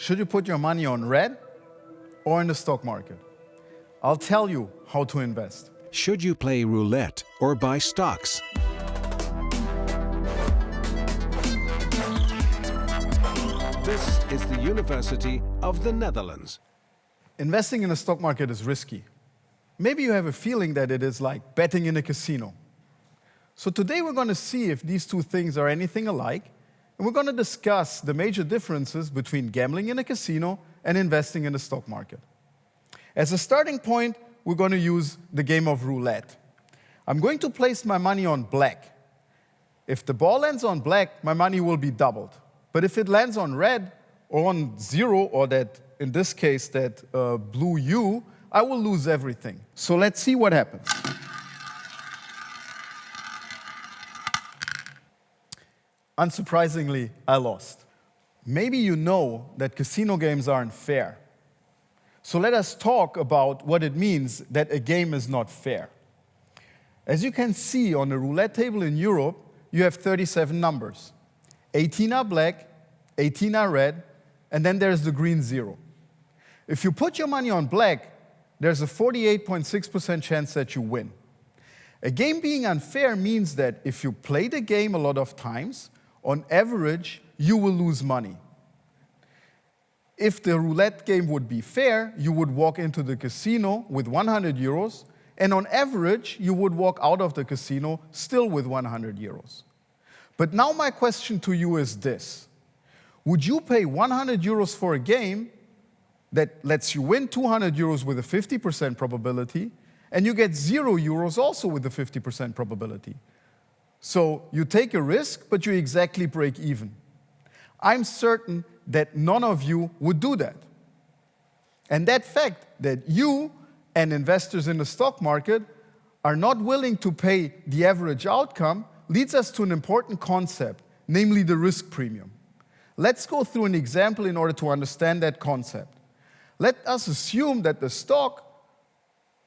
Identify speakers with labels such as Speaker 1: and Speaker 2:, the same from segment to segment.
Speaker 1: Should you put your money on red or in the stock market? I'll tell you how to invest.
Speaker 2: Should you play roulette or buy stocks? This is the University of the Netherlands.
Speaker 1: Investing in the stock market is risky. Maybe you have a feeling that it is like betting in a casino. So today we're going to see if these two things are anything alike, and we're going to discuss the major differences between gambling in a casino and investing in the stock market. As a starting point, we're going to use the game of roulette. I'm going to place my money on black. If the ball lands on black, my money will be doubled. But if it lands on red or on zero, or that, in this case, that uh, blue U, I will lose everything. So let's see what happens. Unsurprisingly, I lost. Maybe you know that casino games aren't fair. So let us talk about what it means that a game is not fair. As you can see on the roulette table in Europe, you have 37 numbers. 18 are black, 18 are red, and then there's the green zero. If you put your money on black, there's a 48.6% chance that you win. A game being unfair means that if you play the game a lot of times, on average, you will lose money. If the roulette game would be fair, you would walk into the casino with 100 euros, and on average, you would walk out of the casino still with 100 euros. But now my question to you is this. Would you pay 100 euros for a game that lets you win 200 euros with a 50% probability, and you get zero euros also with a 50% probability? So you take a risk, but you exactly break even. I'm certain that none of you would do that. And that fact that you and investors in the stock market are not willing to pay the average outcome leads us to an important concept, namely the risk premium. Let's go through an example in order to understand that concept. Let us assume that the stock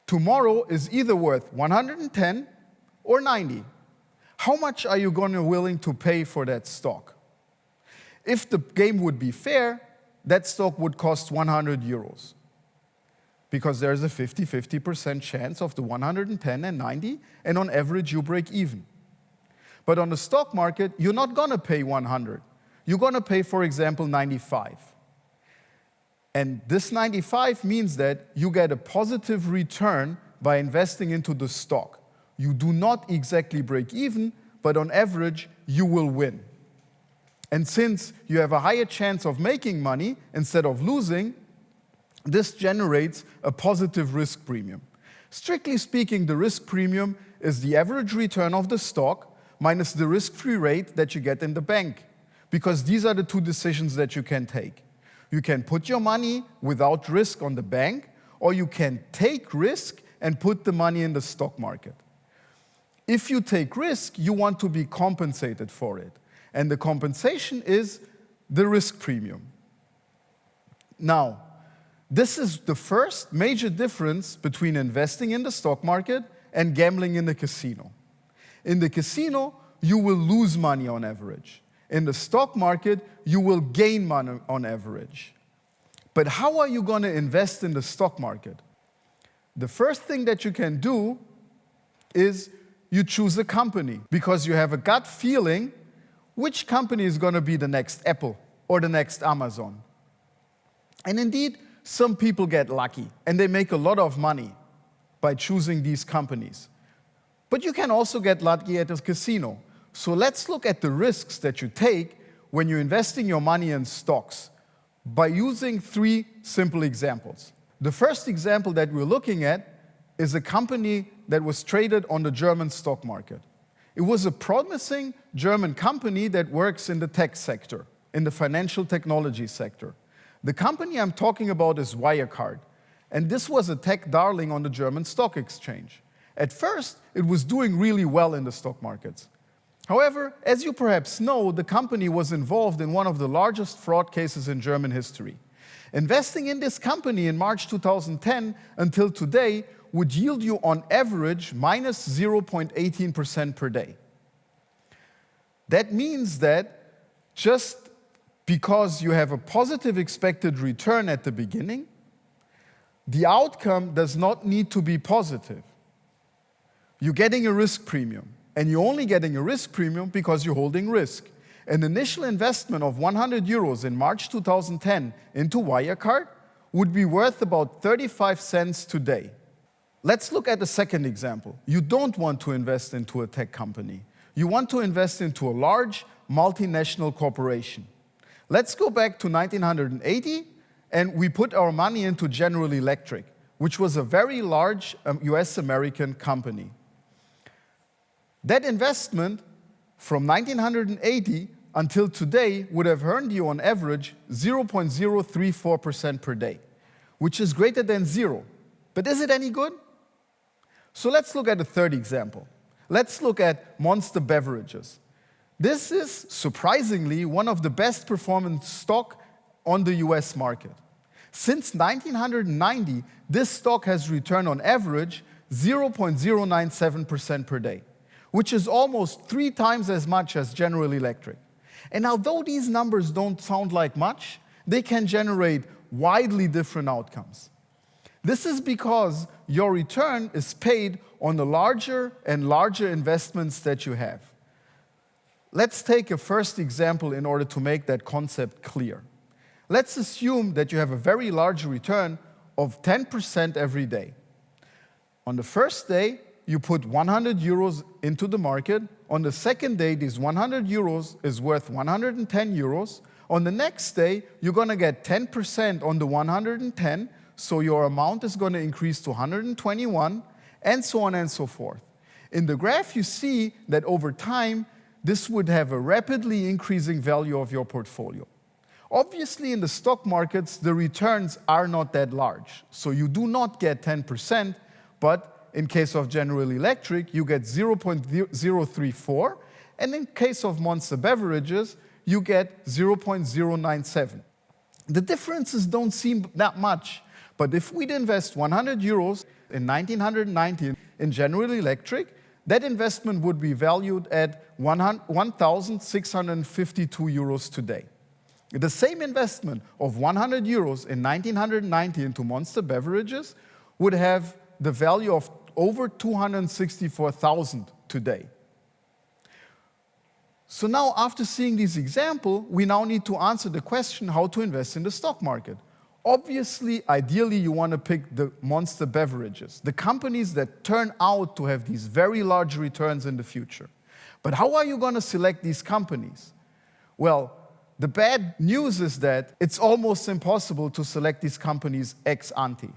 Speaker 1: tomorrow is either worth 110 or 90. How much are you going to willing to pay for that stock? If the game would be fair, that stock would cost 100 euros because there's a 50-50% chance of the 110 and 90, and on average you break even. But on the stock market, you're not going to pay 100. You're going to pay, for example, 95. And this 95 means that you get a positive return by investing into the stock. You do not exactly break even, but on average, you will win. And since you have a higher chance of making money instead of losing, this generates a positive risk premium. Strictly speaking, the risk premium is the average return of the stock minus the risk-free rate that you get in the bank. Because these are the two decisions that you can take. You can put your money without risk on the bank, or you can take risk and put the money in the stock market. If you take risk, you want to be compensated for it. And the compensation is the risk premium. Now, this is the first major difference between investing in the stock market and gambling in the casino. In the casino, you will lose money on average. In the stock market, you will gain money on average. But how are you going to invest in the stock market? The first thing that you can do is you choose a company because you have a gut feeling which company is going to be the next Apple or the next Amazon. And indeed, some people get lucky and they make a lot of money by choosing these companies. But you can also get lucky at a casino. So let's look at the risks that you take when you're investing your money in stocks by using three simple examples. The first example that we're looking at is a company that was traded on the German stock market. It was a promising German company that works in the tech sector, in the financial technology sector. The company I'm talking about is Wirecard, and this was a tech darling on the German stock exchange. At first, it was doing really well in the stock markets. However, as you perhaps know, the company was involved in one of the largest fraud cases in German history. Investing in this company in March 2010 until today would yield you on average minus 0.18% per day. That means that just because you have a positive expected return at the beginning, the outcome does not need to be positive. You're getting a risk premium, and you're only getting a risk premium because you're holding risk. An initial investment of 100 euros in March 2010 into Wirecard would be worth about 35 cents today. Let's look at the second example. You don't want to invest into a tech company. You want to invest into a large multinational corporation. Let's go back to 1980 and we put our money into General Electric, which was a very large um, US American company. That investment from 1980 until today would have earned you on average 0.034% per day, which is greater than zero. But is it any good? So let's look at a third example. Let's look at Monster Beverages. This is surprisingly one of the best performing stock on the US market. Since 1990, this stock has returned on average 0.097% per day, which is almost three times as much as General Electric. And although these numbers don't sound like much, they can generate widely different outcomes. This is because your return is paid on the larger and larger investments that you have. Let's take a first example in order to make that concept clear. Let's assume that you have a very large return of 10% every day. On the first day, you put 100 euros into the market. On the second day, this 100 euros is worth 110 euros. On the next day, you're going to get 10% on the 110, so your amount is going to increase to 121, and so on and so forth. In the graph, you see that over time, this would have a rapidly increasing value of your portfolio. Obviously, in the stock markets, the returns are not that large. So you do not get 10%, but in case of General Electric, you get 0.034, and in case of Monster Beverages, you get 0.097. The differences don't seem that much, but if we'd invest 100 euros in 1990 in General Electric, that investment would be valued at 1,652 euros today. The same investment of 100 euros in 1990 into Monster Beverages would have the value of over 264,000 today. So now, after seeing this example, we now need to answer the question how to invest in the stock market. Obviously, ideally, you want to pick the monster beverages, the companies that turn out to have these very large returns in the future. But how are you going to select these companies? Well, the bad news is that it's almost impossible to select these companies ex ante.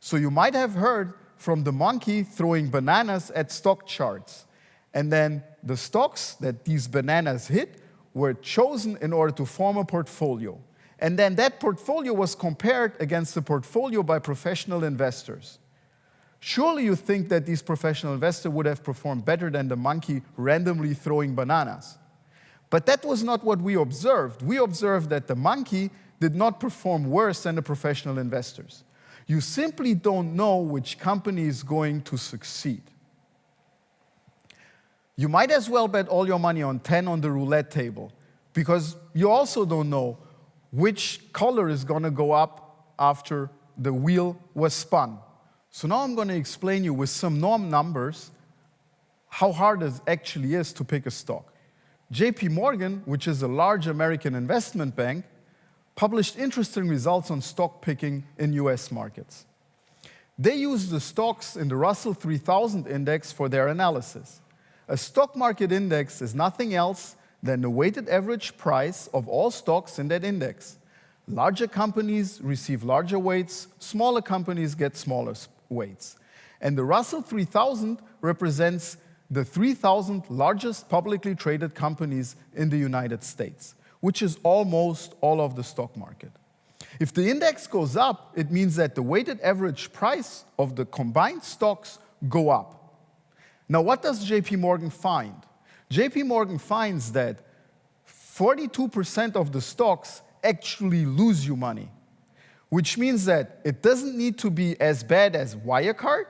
Speaker 1: So you might have heard from the monkey throwing bananas at stock charts. And then the stocks that these bananas hit were chosen in order to form a portfolio. And then that portfolio was compared against the portfolio by professional investors. Surely you think that these professional investors would have performed better than the monkey randomly throwing bananas. But that was not what we observed. We observed that the monkey did not perform worse than the professional investors. You simply don't know which company is going to succeed. You might as well bet all your money on 10 on the roulette table because you also don't know which color is going to go up after the wheel was spun. So now I'm going to explain you with some norm numbers how hard it actually is to pick a stock. JP Morgan, which is a large American investment bank, published interesting results on stock picking in US markets. They used the stocks in the Russell 3000 index for their analysis. A stock market index is nothing else than the weighted average price of all stocks in that index. Larger companies receive larger weights, smaller companies get smaller weights. And the Russell 3000 represents the 3,000 largest publicly traded companies in the United States which is almost all of the stock market. If the index goes up, it means that the weighted average price of the combined stocks go up. Now, what does JP Morgan find? JP Morgan finds that 42% of the stocks actually lose you money, which means that it doesn't need to be as bad as Wirecard,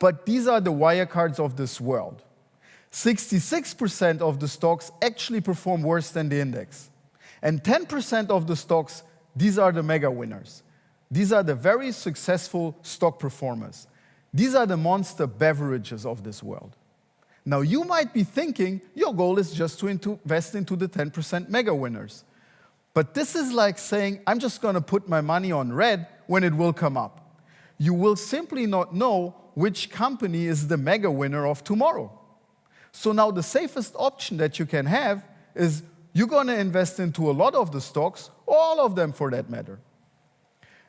Speaker 1: but these are the Wirecards of this world. 66% of the stocks actually perform worse than the index. And 10% of the stocks, these are the mega winners. These are the very successful stock performers. These are the monster beverages of this world. Now, you might be thinking your goal is just to invest into the 10% mega winners. But this is like saying, I'm just going to put my money on red when it will come up. You will simply not know which company is the mega winner of tomorrow. So now the safest option that you can have is you're going to invest into a lot of the stocks, all of them for that matter.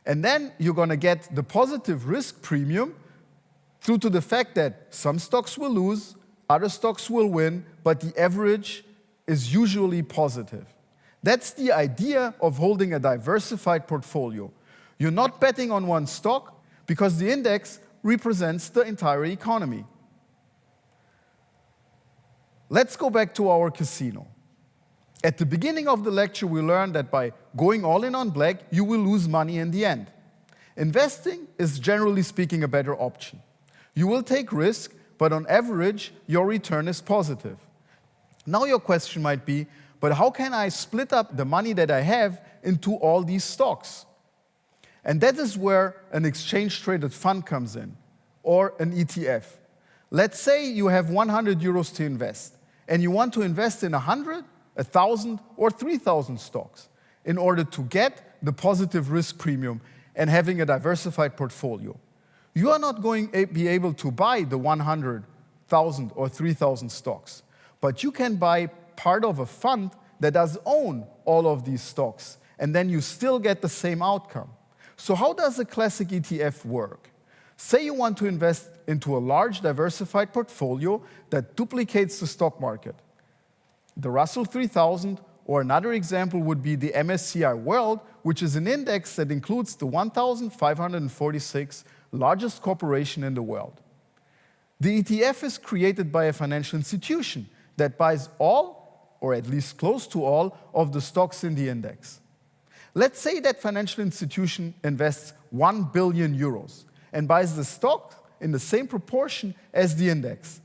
Speaker 1: And then you're going to get the positive risk premium due to the fact that some stocks will lose, other stocks will win, but the average is usually positive. That's the idea of holding a diversified portfolio. You're not betting on one stock because the index represents the entire economy. Let's go back to our casino. At the beginning of the lecture, we learned that by going all in on black, you will lose money in the end. Investing is generally speaking a better option. You will take risk, but on average, your return is positive. Now your question might be, but how can I split up the money that I have into all these stocks? And that is where an exchange-traded fund comes in, or an ETF. Let's say you have 100 euros to invest, and you want to invest in 100, 1,000, or 3,000 stocks in order to get the positive risk premium and having a diversified portfolio. You are not going to be able to buy the 100,000 or 3,000 stocks, but you can buy part of a fund that does own all of these stocks, and then you still get the same outcome. So how does a classic ETF work? Say you want to invest into a large diversified portfolio that duplicates the stock market. The Russell 3000 or another example would be the MSCI World, which is an index that includes the 1,546 largest corporation in the world. The ETF is created by a financial institution that buys all, or at least close to all, of the stocks in the index. Let's say that financial institution invests 1 billion euros and buys the stock in the same proportion as the index.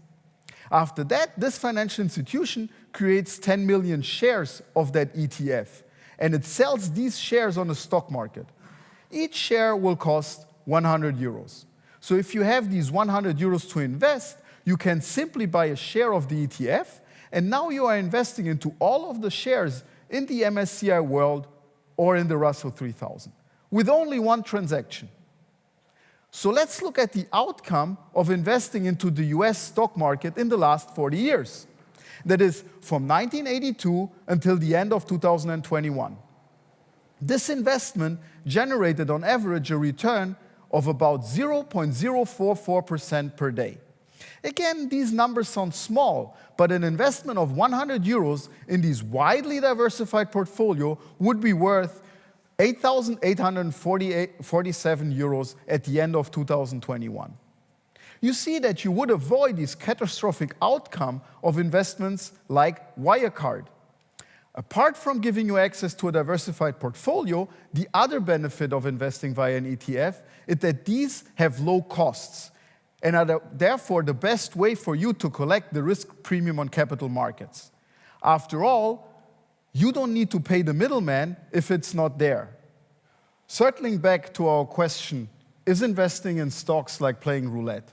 Speaker 1: After that, this financial institution creates 10 million shares of that ETF, and it sells these shares on the stock market. Each share will cost 100 euros. So if you have these 100 euros to invest, you can simply buy a share of the ETF, and now you are investing into all of the shares in the MSCI World or in the Russell 3000 with only one transaction. So let's look at the outcome of investing into the US stock market in the last 40 years. That is from 1982 until the end of 2021. This investment generated on average a return of about 0.044% per day. Again, these numbers sound small, but an investment of 100 euros in this widely diversified portfolio would be worth 8,847 euros at the end of 2021. You see that you would avoid this catastrophic outcome of investments like Wirecard. Apart from giving you access to a diversified portfolio, the other benefit of investing via an ETF is that these have low costs and are the, therefore the best way for you to collect the risk premium on capital markets. After all, you don't need to pay the middleman if it's not there. Circling back to our question, is investing in stocks like playing roulette?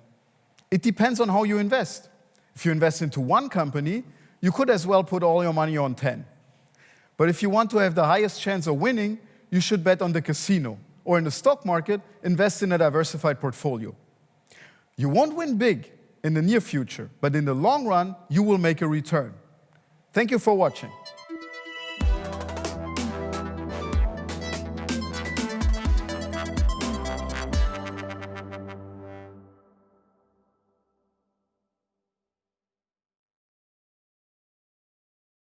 Speaker 1: It depends on how you invest. If you invest into one company, you could as well put all your money on 10. But if you want to have the highest chance of winning, you should bet on the casino or in the stock market, invest in a diversified portfolio. You won't win big in the near future, but in the long run, you will make a return. Thank you for watching.